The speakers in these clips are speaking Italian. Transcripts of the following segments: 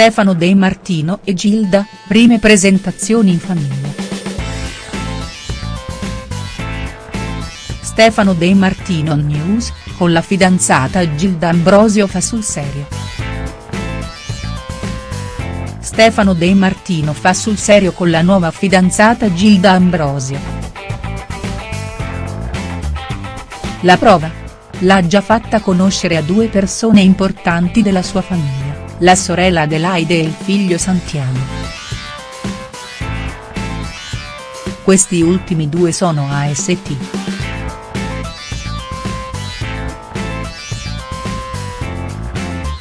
Stefano De Martino e Gilda, prime presentazioni in famiglia. Stefano De Martino News, con la fidanzata Gilda Ambrosio fa sul serio. Stefano De Martino fa sul serio con la nuova fidanzata Gilda Ambrosio. La prova? L'ha già fatta conoscere a due persone importanti della sua famiglia, la sorella Adelaide e il figlio Santiago. Questi ultimi due sono AST.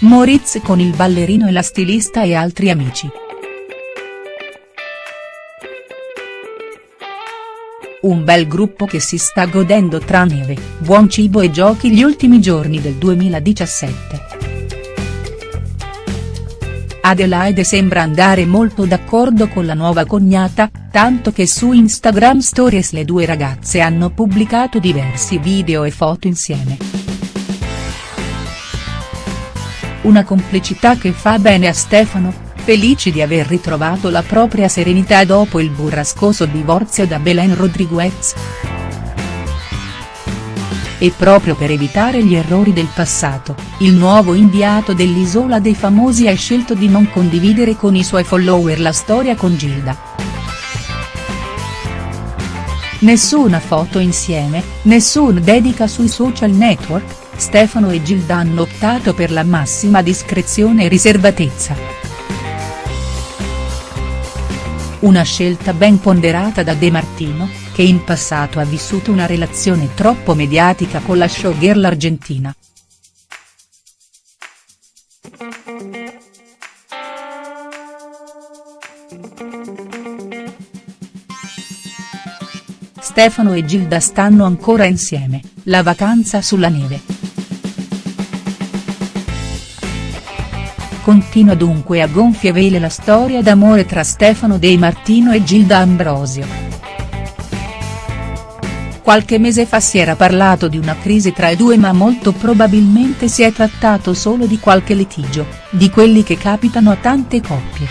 Moritz con il ballerino e la stilista e altri amici. Un bel gruppo che si sta godendo tra neve, buon cibo e giochi gli ultimi giorni del 2017. Adelaide sembra andare molto d'accordo con la nuova cognata, tanto che su Instagram Stories le due ragazze hanno pubblicato diversi video e foto insieme. Una complicità che fa bene a Stefano, felici di aver ritrovato la propria serenità dopo il burrascoso divorzio da Belen Rodriguez. E proprio per evitare gli errori del passato, il nuovo inviato dell'Isola dei Famosi ha scelto di non condividere con i suoi follower la storia con Gilda. Nessuna foto insieme, nessun dedica sui social network, Stefano e Gilda hanno optato per la massima discrezione e riservatezza. Una scelta ben ponderata da De Martino, che in passato ha vissuto una relazione troppo mediatica con la showgirl argentina. Stefano e Gilda stanno ancora insieme, la vacanza sulla neve. Continua dunque a gonfie vele la storia d'amore tra Stefano De Martino e Gilda Ambrosio. Qualche mese fa si era parlato di una crisi tra i due ma molto probabilmente si è trattato solo di qualche litigio, di quelli che capitano a tante coppie.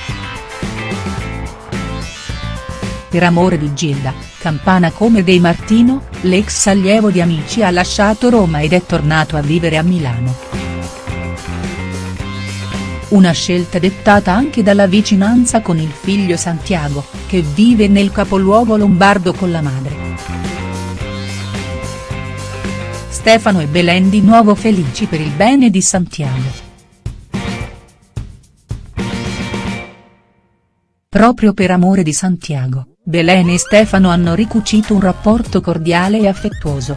Per amore di Gilda, campana come De Martino, l'ex allievo di Amici ha lasciato Roma ed è tornato a vivere a Milano. Una scelta dettata anche dalla vicinanza con il figlio Santiago, che vive nel capoluogo lombardo con la madre. Stefano e Belen di nuovo felici per il bene di Santiago. Proprio per amore di Santiago, Belen e Stefano hanno ricucito un rapporto cordiale e affettuoso.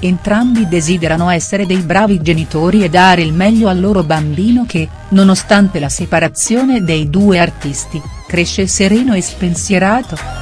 Entrambi desiderano essere dei bravi genitori e dare il meglio al loro bambino che, nonostante la separazione dei due artisti, cresce sereno e spensierato.